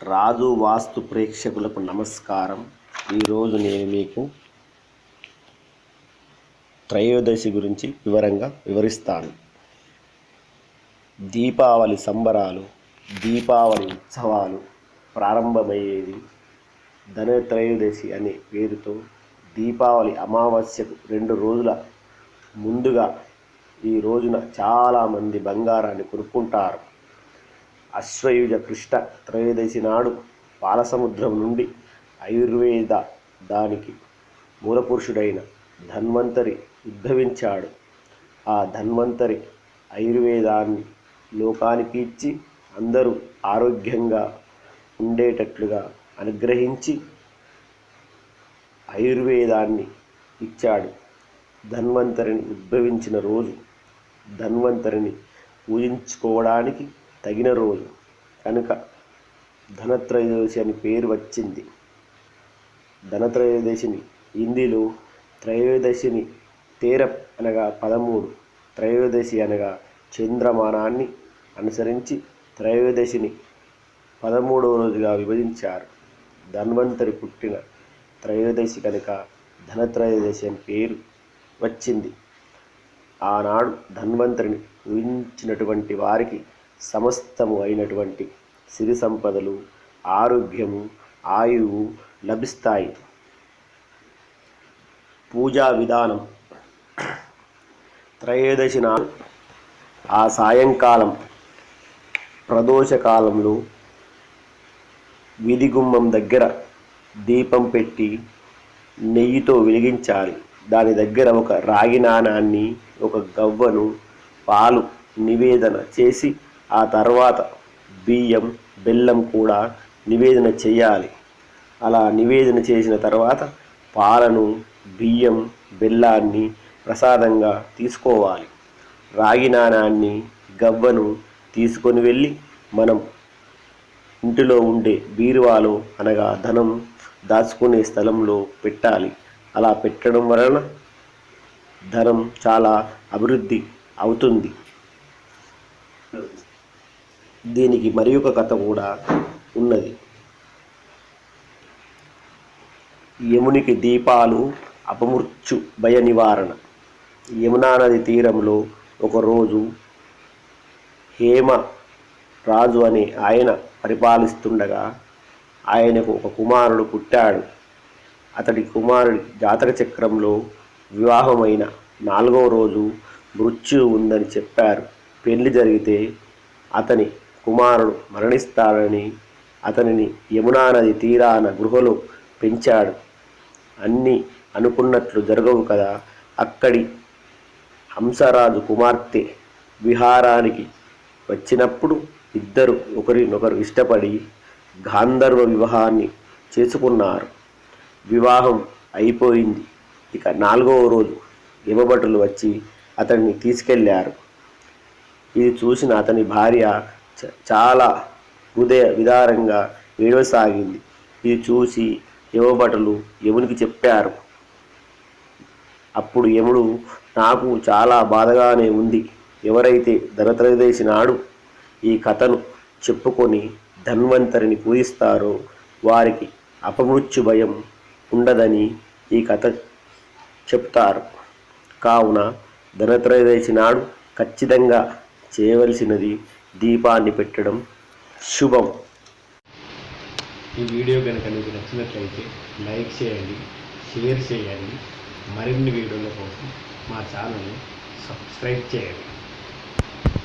రాజు వాస్తు ప్రేక్షకులకు నమస్కారం. ఈరోజు నేను మీకు త్రయోదశి గురించి వివరంగా వివరిస్తాను. దీపావళి సంబరాలు దీపావళి ఉత్సవాలు ప్రారంభమయ్యేది ధనత్రయోదశి అనే పేరుతో దీపావళి అమావాస్యకు రెండు రోజుల ముందుగా ఈ రోజున చాలామంది బంగారాన్ని కొనుక్కుంటారు. అశ్వయుజ కృష్ణ త్రయోదశి నాడు పాలసముద్రం నుండి ఆయుర్వేద దానికి మూలపురుషుడైన ధన్వంతరి ఉద్భవించాడు. ఆ ధన్వంతరి ఆయుర్వేదాన్ని లోకానికి ఇచ్చి అందరూ ఆరోగ్యంగా ఉండేటట్లుగా అనుగ్రహించి ఆయుర్వేదాన్ని ఇచ్చాడు. ధన్వంతరిని ఉద్భవించిన రోజు ధన్వంతరిని పూజించుకోవడానికి తగిన రోజు. కనుక ధనత్రయోదశి అని పేరు వచ్చింది. ధనత్రయోదశిని హిందీలో త్రయోదశిని తేరం అనగా పదమూడు త్రయోదశి అనగా చంద్రమానాన్ని అనుసరించి త్రయోదశిని పదమూడవ రోజుగా విభజించారు. ధన్వంతరి పుట్టిన త్రయోదశి కనుక ధనత్రయోదశి అని పేరు వచ్చింది. ఆనాడు ధన్వంతరిని ఊహించినటువంటి వారికి సమస్తము అయినటువంటి సిరి సంపదలు ఆరోగ్యము ఆయువు లభిస్తాయి. పూజా విధానం. త్రయోదశి నాడు ఆ సాయంకాలం ప్రదోషకాలంలో వీధి గుమ్మం దగ్గర దీపం పెట్టి నెయ్యితో వెలిగించాలి. దాని దగ్గర ఒక రాగి నాణాన్ని ఒక గవ్వను పాలు నివేదన చేసి ఆ తర్వాత బియ్యం బెల్లం కూడా నివేదన చేయాలి. అలా నివేదన చేసిన తర్వాత పాలను బియ్యం బెల్లాన్ని ప్రసాదంగా తీసుకోవాలి. రాగి నాణాన్ని గవ్వను తీసుకొని వెళ్ళి మనం ఇంటిలో ఉండే బీరువాలో అనగా ధనం దాచుకునే స్థలంలో పెట్టాలి. అలా పెట్టడం వలన ధనం చాలా అభివృద్ధి అవుతుంది. దీనికి మరి ఒక కథ కూడా ఉన్నది. యమునికి దీపాలు అపమృత్యు భయ నివారణ. యమునా నది తీరంలో ఒకరోజు హేమ రాజు అనే ఆయన పరిపాలిస్తుండగా ఆయనకు ఒక కుమారుడు పుట్టాడు. అతడి కుమారుడి జాతక చక్రంలో వివాహమైన నాలుగవ రోజు మృత్యు ఉందని చెప్పారు. పెళ్ళి జరిగితే అతని కుమారుడు మరణిస్తాడని అతనిని యమునా నది తీరాన గృహలో పెంచాడు. అన్నీ అనుకున్నట్లు జరగవు కదా? అక్కడి హంసరాజు కుమార్తె విహారానికి వచ్చినప్పుడు ఇద్దరు ఒకరినొకరు ఇష్టపడి గాంధర్వ వివాహాన్ని చేసుకున్నారు. వివాహం అయిపోయింది. ఇక నాలుగవ రోజు యమభటులు వచ్చి అతన్ని తీసుకెళ్ళారు. ఇది చూసిన అతని భార్య చాలా హృదయ విదారంగా ఏడవసాగింది. ఇది చూసి యమభటులు యమునికి చెప్పారు. అప్పుడు యముడు నాకు చాలా బాధగానే ఉంది. ఎవరైతే ధనత్రయోదశి నాడు ఈ కథను చెప్పుకొని ధన్వంతరిని పూజిస్తారో వారికి అపమృత్యు భయం ఉండదని ఈ కథ చెప్తారు. కావున ధనత్రయోదశి నాడు ఖచ్చితంగా చేయవలసినది దీపాన్ని పెట్టడం శుభం. ఈ వీడియో కనుక మీకు నచ్చినట్లయితే లైక్ చేయండి షేర్ చేయండి. మరిన్ని వీడియోల కోసం మా ఛానల్ని సబ్స్క్రైబ్ చేయండి.